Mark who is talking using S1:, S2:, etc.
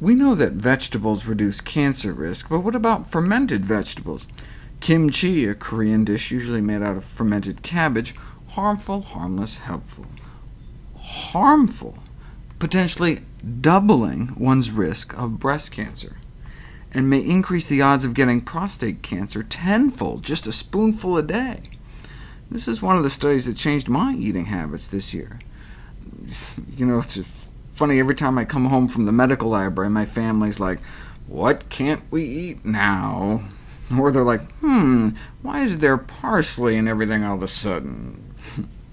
S1: We know that vegetables reduce cancer risk, but what about fermented vegetables? Kimchi, a Korean dish usually made out of fermented cabbage, harmful, harmless, helpful. Harmful, potentially doubling one's risk of breast cancer, and may increase the odds of getting prostate cancer tenfold, just a spoonful a day. This is one of the studies that changed my eating habits this year. You know, it's funny, every time I come home from the medical library, my family's like, what can't we eat now? Or they're like, hmm, why is there parsley and everything all of a sudden?